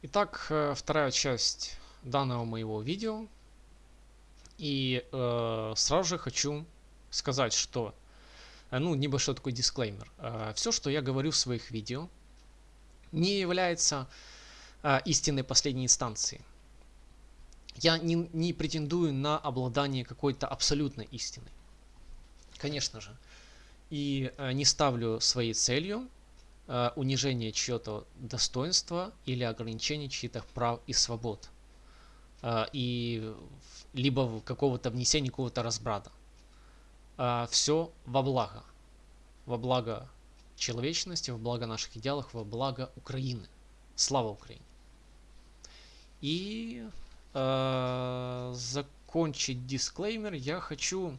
Итак, э, вторая часть данного моего видео. И э, сразу же хочу сказать, что, э, ну, небольшой такой дисклеймер. Э, все, что я говорю в своих видео, не является э, истинной последней инстанцией. Я не, не претендую на обладание какой-то абсолютной истиной. Конечно же. И э, не ставлю своей целью э, унижение чьего-то достоинства или ограничение чьих-то прав и свобод. Э, и либо какого-то внесения какого-то разбрата. Э, все во благо. Во благо человечности, во благо наших идеалов, во благо Украины. Слава Украине! И э, закончить дисклеймер я хочу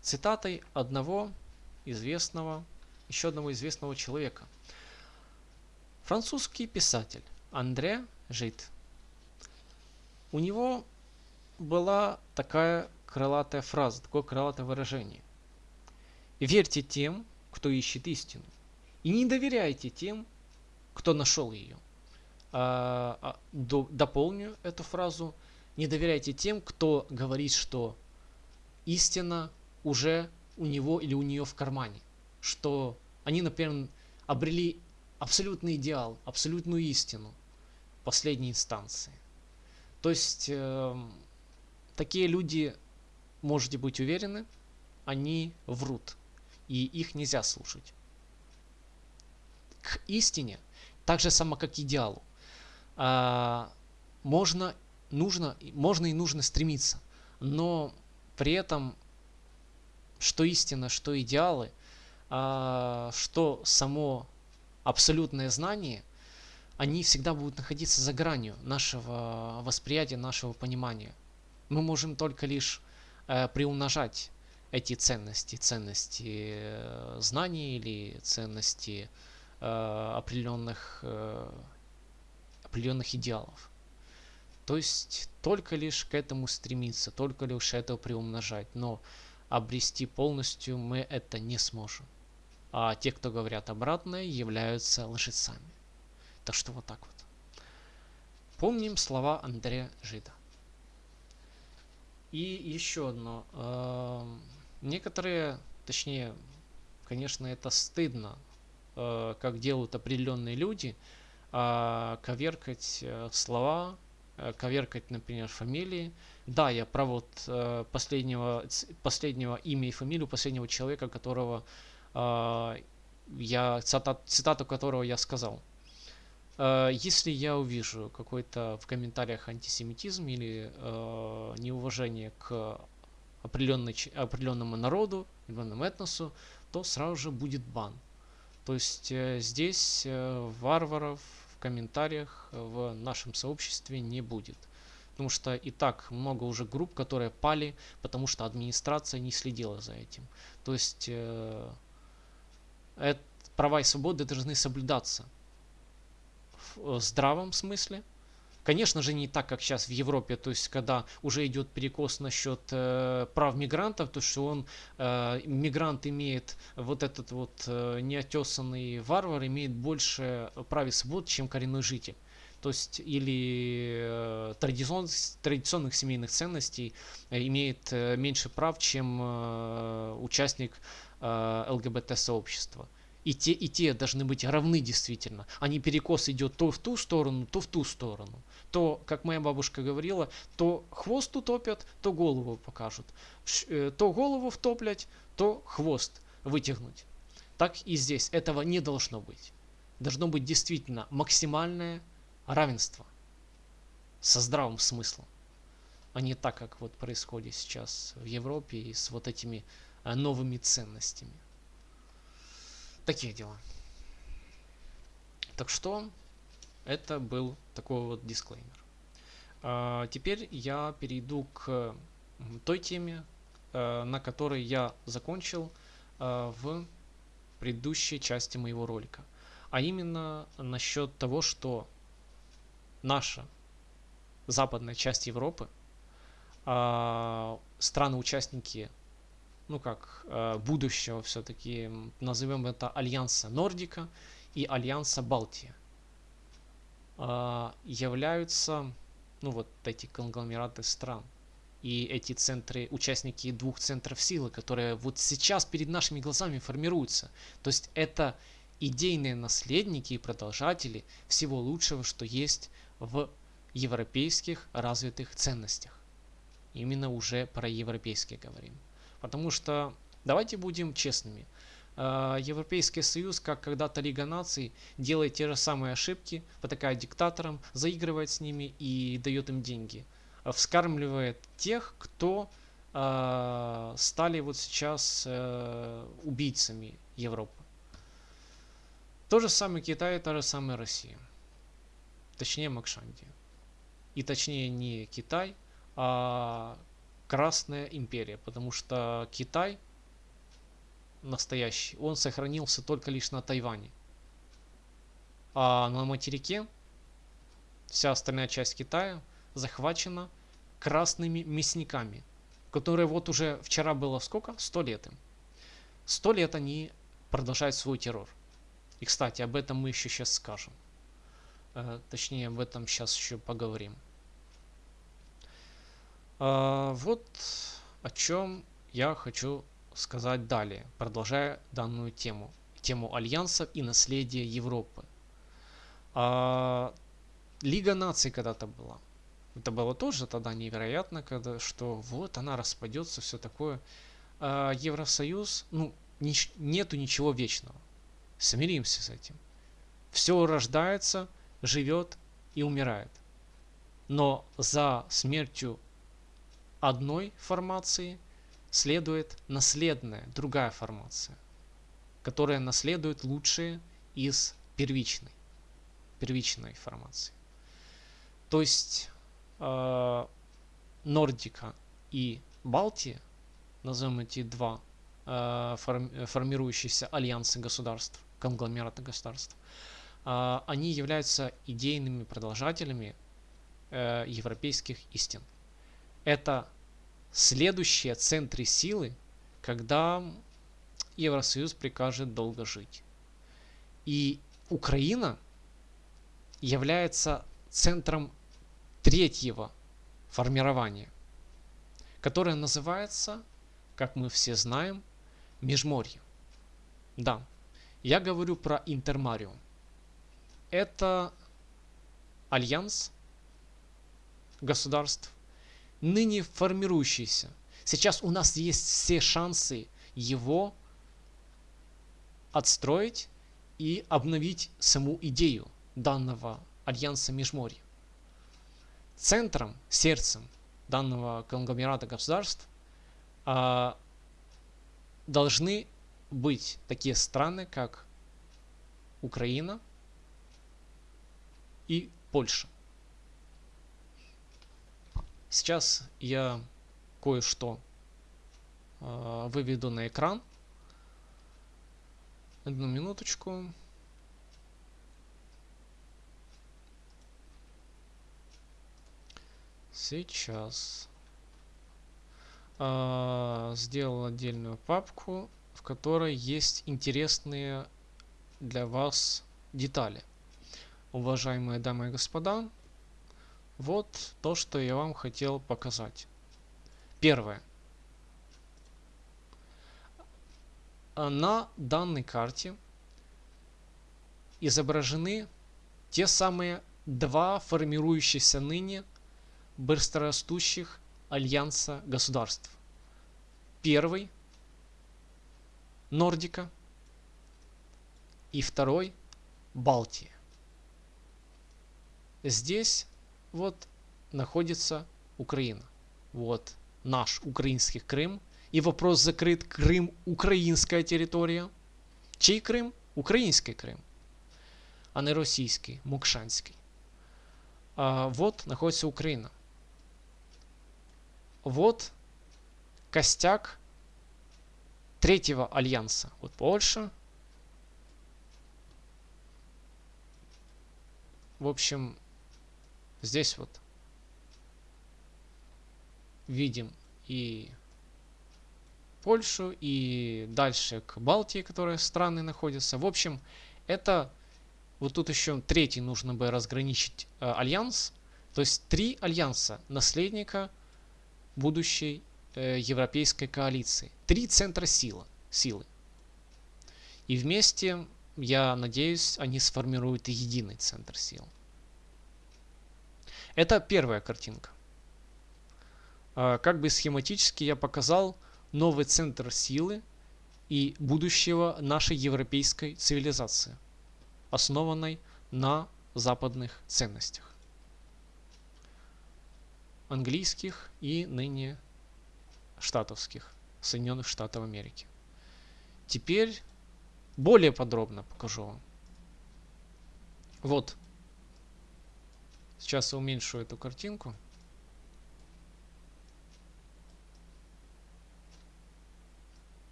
цитатой одного известного, еще одного известного человека – Французский писатель Андре Жит. У него была такая крылатая фраза, такое крылатое выражение. Верьте тем, кто ищет истину. И не доверяйте тем, кто нашел ее. А, а, до, дополню эту фразу. Не доверяйте тем, кто говорит, что истина уже у него или у нее в кармане. Что они, например, обрели абсолютный идеал, абсолютную истину последней инстанции. То есть э, такие люди, можете быть уверены, они врут, и их нельзя слушать. К истине, так же само как идеалу, э, можно, нужно, можно и нужно стремиться, но при этом, что истина, что идеалы, э, что само абсолютные знания, они всегда будут находиться за гранью нашего восприятия, нашего понимания. Мы можем только лишь э, приумножать эти ценности, ценности э, знаний или ценности э, определенных, э, определенных идеалов. То есть только лишь к этому стремиться, только лишь это приумножать, но обрести полностью мы это не сможем а те, кто говорят обратное, являются лжецами. Так что вот так вот. Помним слова Андрея Жида. И еще одно. Э, некоторые, точнее, конечно, это стыдно, э, как делают определенные люди, э, коверкать э, слова, коверкать, например, фамилии. Да, я про вот последнего, последнего имя и фамилию последнего человека, которого я, цитат, цитату которого я сказал. А, если я увижу какой-то в комментариях антисемитизм или э, неуважение к определенной, определенному народу, определенному этносу, то сразу же будет бан. То есть э, здесь э, варваров в комментариях в нашем сообществе не будет. Потому что и так много уже групп, которые пали, потому что администрация не следила за этим. То есть э, права и свободы должны соблюдаться в здравом смысле. Конечно же, не так, как сейчас в Европе, то есть, когда уже идет перекос насчет э, прав мигрантов, то что он, э, мигрант имеет, вот этот вот э, неотесанный варвар имеет больше прав и свобод, чем коренной житель. То есть, или э, традицион, традиционных семейных ценностей э, имеет э, меньше прав, чем э, участник Э, ЛГБТ-сообщества. И те, и те должны быть равны действительно. А не перекос идет то в ту сторону, то в ту сторону. То, как моя бабушка говорила, то хвост утопят, то голову покажут. Э, то голову втоплять, то хвост вытягнуть. Так и здесь. Этого не должно быть. Должно быть действительно максимальное равенство со здравым смыслом. А не так, как вот происходит сейчас в Европе и с вот этими новыми ценностями. Такие дела. Так что это был такой вот дисклеймер. А, теперь я перейду к той теме, э, на которой я закончил э, в предыдущей части моего ролика. А именно насчет того, что наша западная часть Европы, а, страны-участники ну как, э, будущего все-таки, назовем это Альянса Нордика и Альянса Балтия. а, являются, ну вот эти конгломераты стран и эти центры, участники двух центров силы, которые вот сейчас перед нашими глазами формируются. То есть это идейные наследники и продолжатели всего лучшего, что есть в европейских развитых ценностях. Именно уже про европейские говорим. Потому что, давайте будем честными, э, Европейский Союз, как когда-то Лига Наций, делает те же самые ошибки, потакает диктаторам, заигрывает с ними и дает им деньги. Вскармливает тех, кто э, стали вот сейчас э, убийцами Европы. То же самое Китай, та же самая Россия. Точнее Макшандия. И точнее не Китай, а Красная империя. Потому что Китай настоящий, он сохранился только лишь на Тайване. А на материке вся остальная часть Китая захвачена красными мясниками, которые вот уже вчера было сколько? Сто лет им. Сто лет они продолжают свой террор. И, кстати, об этом мы еще сейчас скажем. Э, точнее, об этом сейчас еще поговорим. Э, вот о чем я хочу сказать далее, продолжая данную тему. Тему альянсов и наследия Европы. Э, Лига наций когда-то была. Это было тоже тогда невероятно, когда, что вот она распадется, все такое. Евросоюз, ну, нету ничего вечного. Смиримся с этим. Все рождается, живет и умирает. Но за смертью одной формации следует наследная, другая формация, которая наследует лучшие из первичной, первичной формации. То есть э, Нордика и Балтия, назовем эти два э, формирующиеся альянсы государств, конгломерата государств, а, они являются идейными продолжателями э, европейских истин. Это следующие центры силы, когда Евросоюз прикажет долго жить. И Украина является центром третьего формирования, которое называется, как мы все знаем, Межморье. Да, я говорю про Интермариум. Это альянс государств, ныне формирующийся. Сейчас у нас есть все шансы его отстроить и обновить саму идею данного альянса Межморья. Центром, сердцем данного конгломерата государств а, должны быть такие страны, как Украина и Польша. Сейчас я кое-что э, выведу на экран. Одну минуточку. Сейчас э, сделал отдельную папку в которой есть интересные для вас детали. Уважаемые дамы и господа, вот то, что я вам хотел показать. Первое. На данной карте изображены те самые два формирующихся ныне быстрорастущих альянса государств. Первый – Нордика и второй Балтия. Здесь вот находится Украина. Вот наш украинский Крым. И вопрос закрыт. Крым – украинская территория. Чей Крым? Украинский Крым. А не российский, Мукшанский. А вот находится Украина. Вот костяк третьего альянса. Вот Польша. В общем, здесь вот видим и Польшу, и дальше к Балтии, которые страны находятся. В общем, это вот тут еще третий нужно бы разграничить э, альянс. То есть три альянса наследника будущей э, европейской коалиции. Три центра силы, силы. И вместе, я надеюсь, они сформируют единый центр сил. Это первая картинка. Э, как бы схематически я показал новый центр силы и будущего нашей европейской цивилизации основанной на западных ценностях. Английских и ныне штатовских, Соединенных Штатов Америки. Теперь более подробно покажу вам. Вот. Сейчас я уменьшу эту картинку.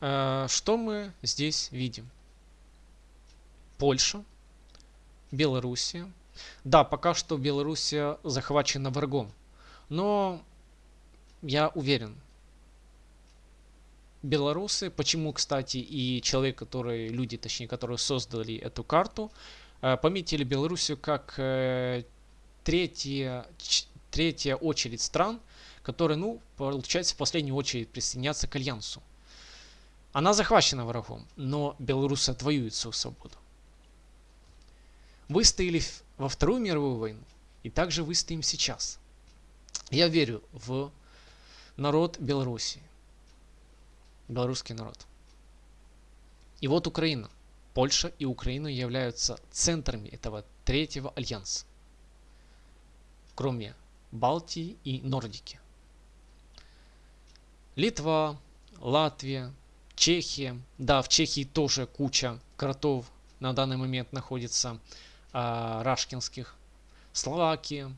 Э, что мы здесь видим? Польша, Белоруссия. Да, пока что Белоруссия захвачена врагом. Но я уверен, белорусы, почему, кстати, и человек, который, люди, точнее, которые создали эту карту, э, пометили Белоруссию как э, третья, третья очередь стран, которые, ну, получается, в последнюю очередь присоединятся к Альянсу. Она захвачена врагом, но белорусы отвоюют свою свободу. Выстояли во Вторую мировую войну, и также выстоим сейчас. Я верю в народ Беларуси, белорусский народ. И вот Украина. Польша и Украина являются центрами этого третьего альянса, кроме Балтии и Нордики. Литва, Латвия, Чехия. Да, в Чехии тоже куча кротов на данный момент находится а, рашкинских. Словакия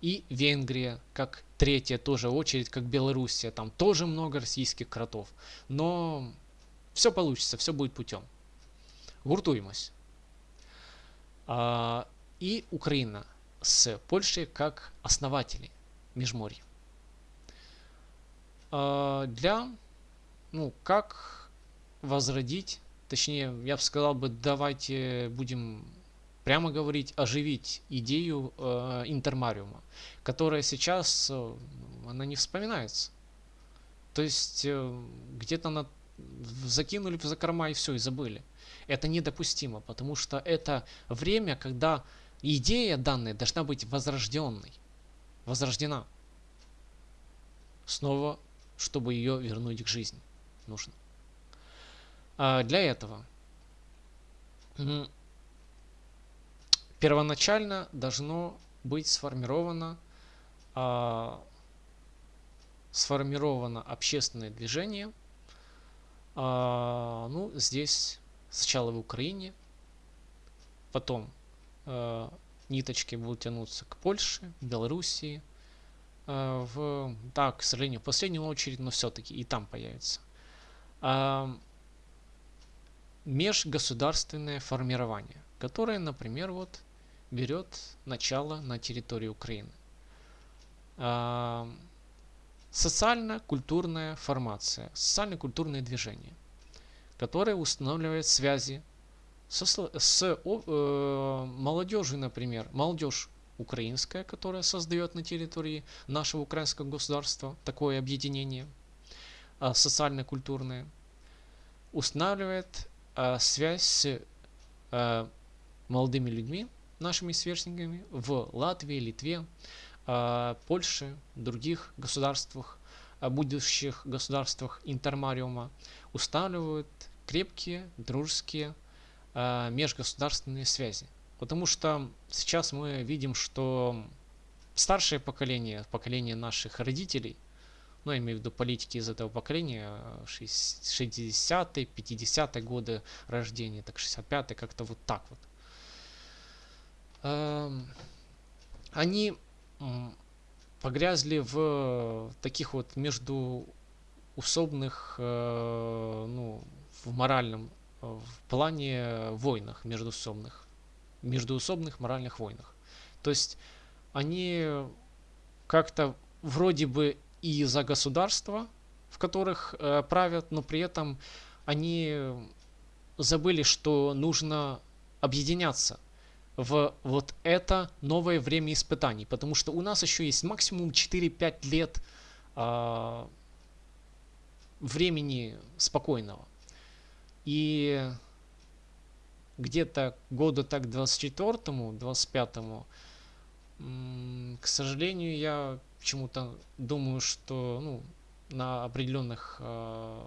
и Венгрия как третья тоже очередь, как Белоруссия. Там тоже много российских кротов. Но все получится, все будет путем. Гуртуемость. А, и Украина с Польшей как основатели Межморья. А, для ну, как возродить, точнее, я бы сказал бы, давайте будем прямо говорить, оживить идею э, интермариума, которая сейчас, э, она не вспоминается. То есть э, где-то на закинули в закорма и все, и забыли. Это недопустимо, потому что это время, когда идея данная должна быть возрожденной, возрождена. Снова, чтобы ее вернуть к жизни нужно. А для этого первоначально должно быть сформировано, а, сформировано общественное движение. А, ну, здесь сначала в Украине, потом а, ниточки будут тянуться к Польше, Белоруссии, а, в, да, к сожалению, в последнюю очередь, но все-таки и там появится межгосударственное формирование, которое, например, вот берет начало на территории Украины. Социально-культурная формация, социально-культурное движение, которое устанавливает связи со, с э, молодежью, например, молодежь украинская, которая создает на территории нашего украинского государства такое объединение – а, социально-культурные, устанавливает а, связь с а, молодыми людьми, нашими сверстниками в Латвии, Литве, Польше, других государствах, будущих государствах интермариума, устанавливают крепкие, дружеские межгосударственные связи. Потому что сейчас мы видим, что старшее поколение, поколение наших родителей – ну, я имею в виду политики из этого поколения, 60-е, 50-е годы рождения, так 65-е, как-то вот так вот. Эм, они погрязли в таких вот между усобных, э, ну, в моральном, в плане войнах междуусобных, междуусобных моральных войнах. То есть они как-то вроде бы и за государства, в которых э, правят, но при этом они забыли, что нужно объединяться в вот это новое время испытаний, потому что у нас еще есть максимум 4-5 лет э, времени спокойного. И где-то года так 24-му, 25-му, к сожалению, я почему-то думаю, что ну, на определенных э,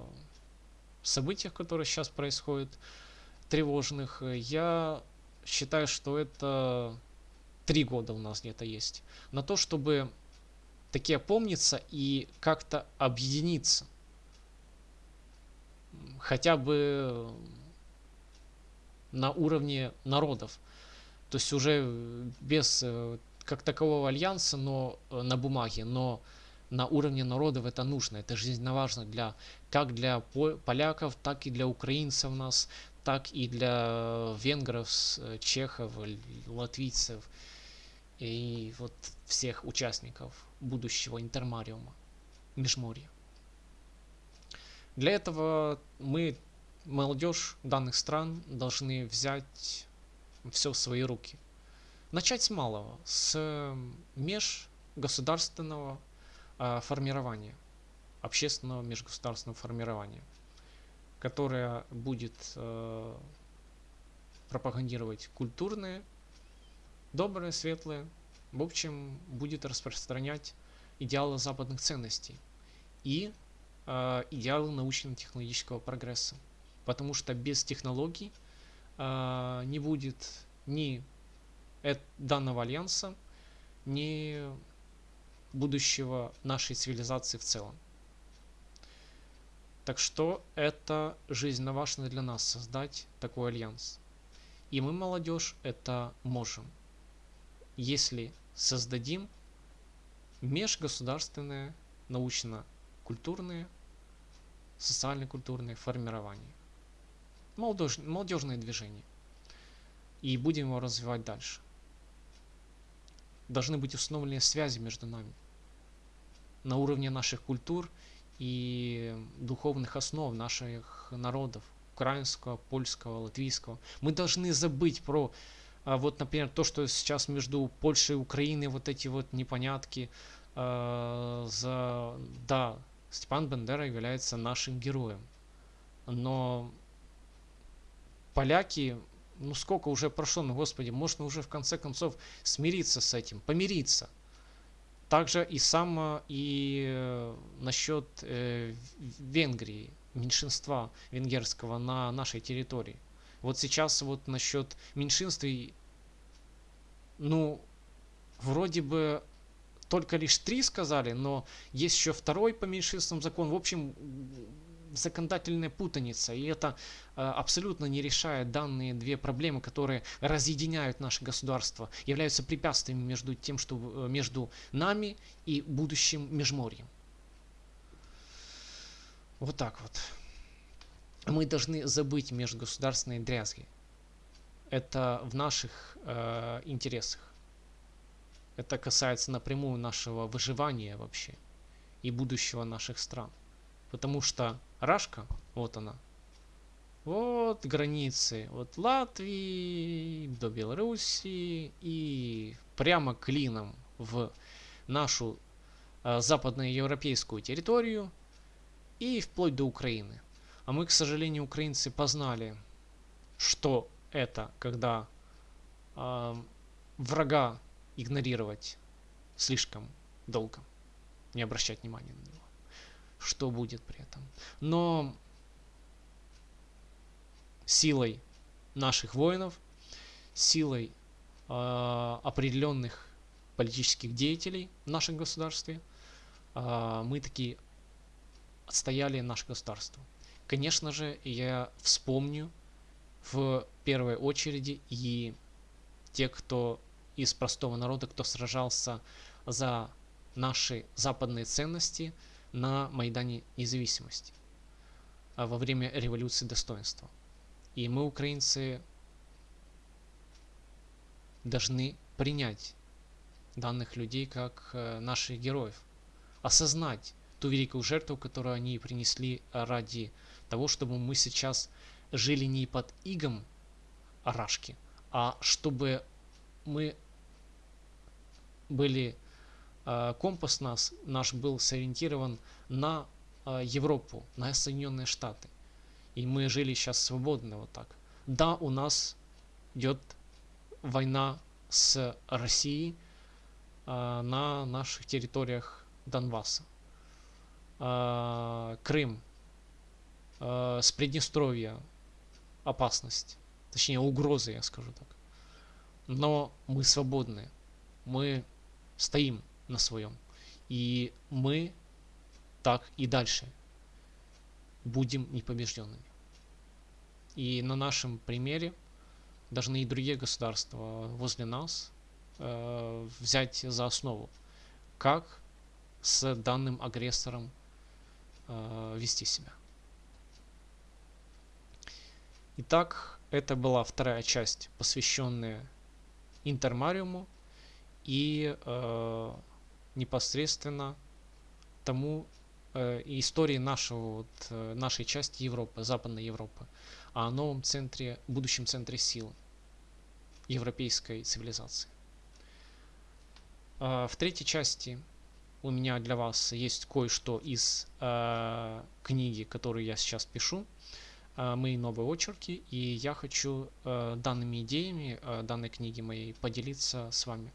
событиях, которые сейчас происходят, тревожных, я считаю, что это три года у нас где-то есть. На то, чтобы таки опомниться и как-то объединиться. Хотя бы на уровне народов. То есть уже без э, как такового альянса, но э, на бумаге, но на уровне народов это нужно, это жизненно важно для, как для поляков, так и для украинцев нас, так и для венгров, э, чехов, латвийцев и вот всех участников будущего интермариума, межморья. Для этого мы, молодежь данных стран, должны взять все в свои руки. Начать с малого, с межгосударственного а, формирования, общественного межгосударственного формирования, которое будет э, пропагандировать культурные, добрые, светлые, в общем, будет распространять идеалы западных ценностей и э, идеалы научно-технологического прогресса. Потому что без технологий э, не будет ни данного альянса, ни будущего нашей цивилизации в целом. Так что это жизненно важно для нас создать такой альянс. И мы, молодежь, это можем. Если создадим межгосударственное научно-культурное, социально-культурное формирование. Молодежь, молодежное движение. И будем его развивать дальше. Должны быть установлены связи между нами на уровне наших культур и духовных основ наших народов, украинского, польского, латвийского. Мы должны забыть про а, вот, например, то, что сейчас между Польшей и Украиной вот эти вот непонятки. Э, за... Да, Степан Бендера является нашим героем. Но поляки, ну сколько уже прошло, ну господи, можно уже в конце концов смириться с этим, помириться. Также и сам и э, насчет э, Венгрии, меньшинства венгерского на нашей территории. Вот сейчас вот насчет меньшинств, ну, вроде бы только лишь три сказали, но есть еще второй по меньшинствам закон. В общем, законодательная путаница, и это э, абсолютно не решает данные две проблемы, которые разъединяют наше государство, являются препятствиями между тем, что э, между нами и будущим межморьем. Вот так вот. Мы должны забыть межгосударственные дрязги. Это в наших э, интересах. Это касается напрямую нашего выживания вообще и будущего наших стран. Потому что Рашка, вот она. Вот границы от Латвии до Белоруссии и прямо клином в нашу э, западноевропейскую территорию и вплоть до Украины. А мы, к сожалению, украинцы познали, что это, когда э, врага игнорировать слишком долго, не обращать внимания на него что будет при этом. Но силой наших воинов, силой э, определенных политических деятелей в нашем государстве, э, мы таки отстояли наше государство. Конечно же, я вспомню в первой очереди и те, кто из простого народа, кто сражался за наши западные ценности – на Майдане Независимости а во время революции достоинства. И мы, украинцы, должны принять данных людей как э, наших героев, осознать ту великую жертву, которую они принесли ради того, чтобы мы сейчас жили не под игом Арашки, а чтобы мы были компас нас наш был сориентирован на э, Европу, на Соединенные Штаты. И мы жили сейчас свободно вот так. Да, у нас идет война с Россией э, на наших территориях Донбасса. Э, Крым, э, с Приднестровья опасность, точнее угрозы, я скажу так. Но мы свободны, мы стоим на своем. И мы так и дальше будем непобежденными. И на нашем примере должны и другие государства возле нас э, взять за основу, как с данным агрессором э, вести себя. Итак, это была вторая часть, посвященная Интермариуму и э, непосредственно тому э, истории нашего, вот, э, нашей части Европы, Западной Европы, о новом центре, будущем центре сил европейской цивилизации. Э, в третьей части у меня для вас есть кое-что из э, книги, которую я сейчас пишу, э, мои новые очерки, и я хочу э, данными идеями э, данной книги моей поделиться с вами.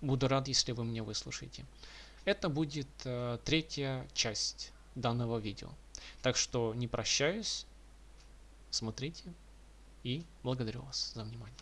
Буду рад, если вы меня выслушаете. Это будет э, третья часть данного видео. Так что не прощаюсь, смотрите и благодарю вас за внимание.